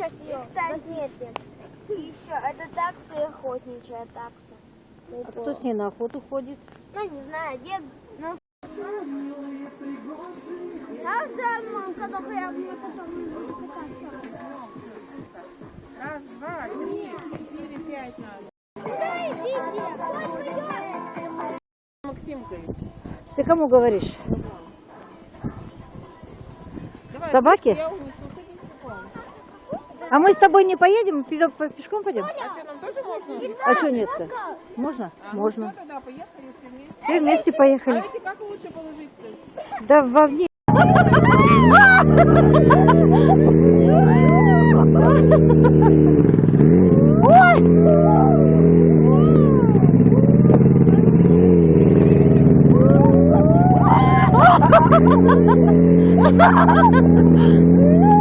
Возьмите. И еще, это такса и охотничья такса. А кто с ней на охоту ходит? Ну, не знаю, дед... Ну... Раз, два, три, четыре, пять надо. Куда идите? Максимкой. Ты кому говоришь? Давай? Я пешком. А мы с тобой не поедем? Пешком пойдем? А что, нам тоже можно? А что нет-то? Можно? А, ну Можно. всё, тогда поехали все вместе. Все вместе А поехали. эти как лучше положить-то? Да вовне.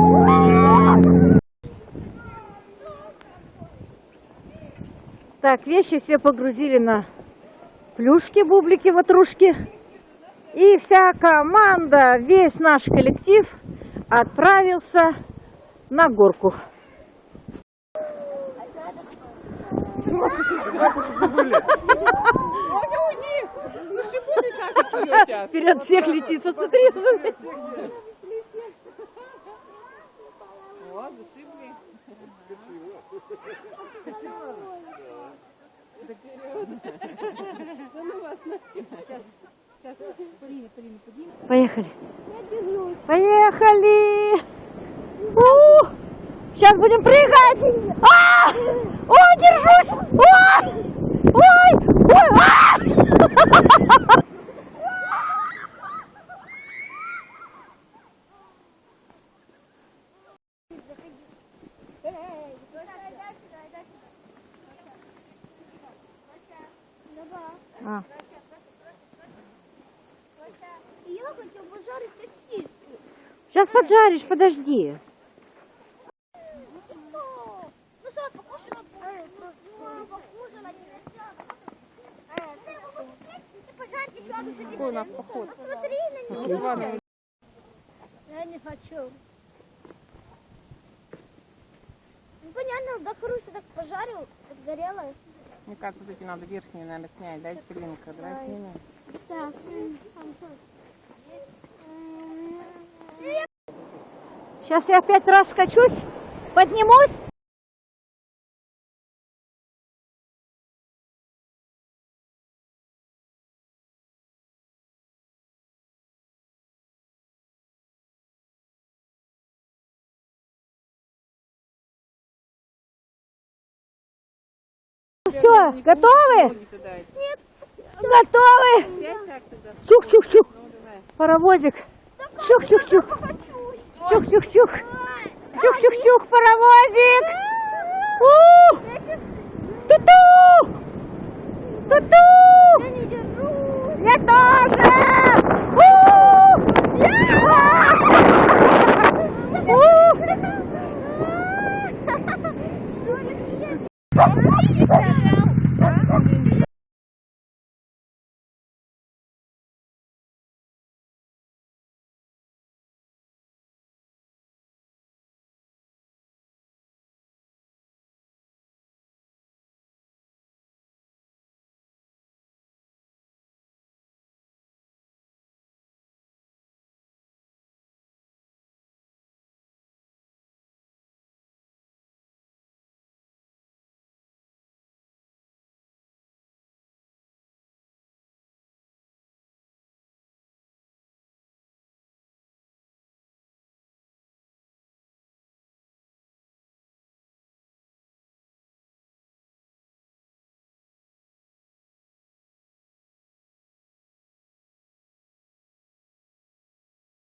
Так, вещи все погрузили на плюшки, бублики, ватрушки. И вся команда, весь наш коллектив отправился на горку. Ну. Вперед всех летит, посмотри. О, зашибли. Поехали. Поехали. Сейчас будем прыгать. А! Ой, держусь. Ой! Ой! Ой! А! А. Я хочу пожарить сосиски. Сейчас поджаришь, подожди. Ну на сосиску. Какой у нас поход? Посмотри на него. Ну, ладно, Я не хочу. Ну понятно, да Хруся так пожарил, подгорело. Мне кажется, вот эти надо верхние, наверное, снять. Дайте пылинка, давай снимем. Так. Сейчас я опять раз скачусь, поднимусь. Все, готовы? Туда. Готовы? Так туда. Чух-чух-чух. Паровозик. Чух-чух-чух. Чух-чух-чух. Чух-чух-чух, паровозик. Ту-ту! Ту-ту! Я не держу. Я тоже!